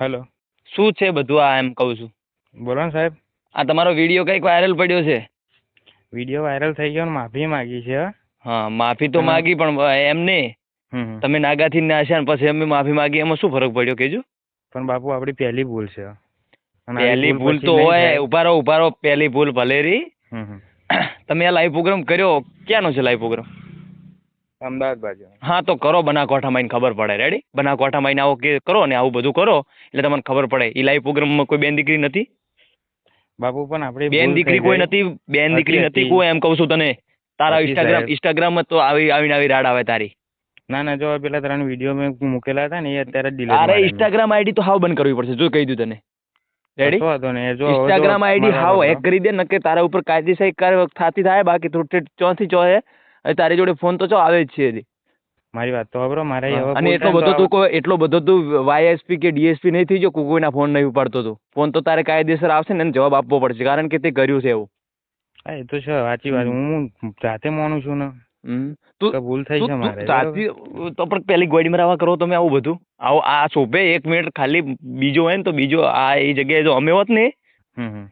Hello શું છે બધું આ એમ કહું છું? બોલો ને સાહેબ. આ તમારો વીડિયો કંઈક વાયરલ પડ્યો છે? વીડિયો વાયરલ થઈ ગયો ને માફી માંગી છે. હા માફી તો માગી પણ એમ નહીં. તમે નાગાથી નાશ્યા ને પછી અમે માફી માગી એમાં શું ફરક પડ્યો કેજો પણ બાપુ આપણી પહેલી ભૂલ છે. પહેલી ભૂલ તો હોય. ઊભા રહો ઊભા રહો પહેલી ભૂલ ભલે રહી. તમે આ લાઈવ પ્રોગ્રામ કર્યો? ક્યાંનો છે લાઈવ પ્રોગ્રામ અમદાવાદ બાજુ. હા તો કરો બનાસકાંઠામાં આવીને ખબર પડે. રેડી બનાસકાંઠામાં આવીને આવો કે કરો ને આવું બધું કરો એટલે તમને ખબર પડે. એ લાઈવ પ્રોગ્રામમાં કોઈ બેન દીકરી નથી? બાપુ પણ આપણે બેન દીકરી કોઈ નથી? બેન દીકરી નથી. કોઈ? એમ કહું છું તને. તારા ઇન્સ્ટાગ્રામ ઇન્સ્ટાગ્રામમાં તો આવી આવીને આવી રાડ આવે તારી. ના ના જો પેલા ત્રણ વીડિયો મેં મૂકેલા હતા ને એ અત્યારે ડિલીટ તારે ઇન્સ્ટાગ્રામ આઈડી તો હાવ બંધ કરવી પડશે. જો કહી દઉં તને. રેડી હતો ને જો ઇન્સ્ટાગ્રામ આઈડી હાવ હેક કરી દે નકે તારા ઉપર કાયદેસર કાર્યવાહી થતી થાય બાકી તું ચોથી ચો હે હવે તારી જોડે ફોન તો ચો આવે જ છે. મારી વાત તો ખબરો મારે અને એટલો બધો તું કોઈ એટલો બધો તું વાયએસપી કે ડીએસપી નહીં થઈ જો કોઈ કોઈના ફોન નહીં ઉપાડતો તું. ફોન તો તારે કાયદેસર આવશે ને એને જવાબ આપવો પડશે કારણ કે તે કર્યું છે એવું. હા, એ તો છે સાચી વાત. હું જાતે માનું છું ને. તું ભૂલ થઈ છે મારે સાચી તો પણ પેલી ગોડી મરાવા કરો તમે આવું બધું. આવું આ શોભે એક મિનિટ ખાલી બીજો હોય ને તો બીજો આ એ જગ્યાએ જો અમે હોત ને.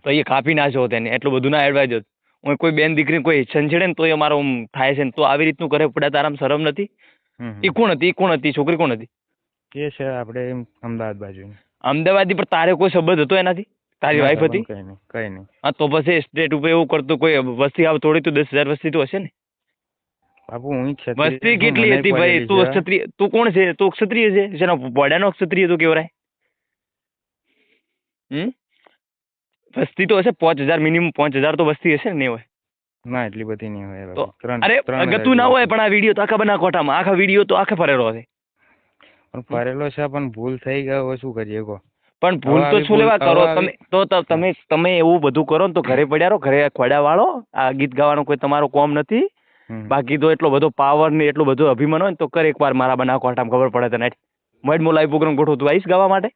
તો એ કાપી નાખ્યો તેને એટલું બધું ના એડવાઇઝ હોત. હું કોઈ બેન દીકરી કોઈ છંછેડે ને તો એ મારો આમ થાય છે ને તો આવી રીતનું કરે પડે તારામાં શરમ નથી. એ કોણ હતી? એ કોણ હતી? છોકરી કોણ હતી? એ છે આપણે અમદાવાદ બાજુ અમદાવાદી પર તારે કોઈ સંબંધ હતો એનાથી? તારી વાઈફ હતી? કઈ નહીં કઈ નહીં. હા તો પછી સ્ટેટ ઉપર એવું કરતો કોઈ વસ્તી આવ થોડી તો દસ હજાર વસ્તી તો હશે ને? બાપુ હું વસ્તી કેટલી હતી ભાઈ? તું ક્ષત્રિય તું કોણ છે? તું ક્ષત્રિય છે? જેનો વડાનો ક્ષત્રિય તું કેવરાય હમ? વસ્તી તો હશે પાંચ હજાર મિનિમમ પાંચ હજાર તો વસ્તી હશે ને નહીં હોય. ના એટલી બધી નહીં હોય તો અરે ત્રણ ગતું ના હોય પણ આ વીડિયો તો આખા બના કોઠામાં આખા વીડિયો તો આખે ફરેલો હશે. પણ ફરેલો છે પણ ભૂલ થઈ ગયો શું કરીએ કહો? પણ ભૂલ તો શું લેવા? કરો તમે તો ત- તમે તમે એવું બધું કરો ને તો ઘરે પડ્યા રહો ઘરે ખોડા વાળો આ ગીત ગાવાનો કોઈ તમારો કોમ નથી. બાકી તો એટલો બધો પાવર ને એટલો બધો અભિમાન હોય ને તો કર એકવાર મારા બના કોઠામાં ખબર પડે તને. મોડ મો લાઈવ પ્રોગ્રામ ગોઠવું તું આવીશ ગાવા માટે?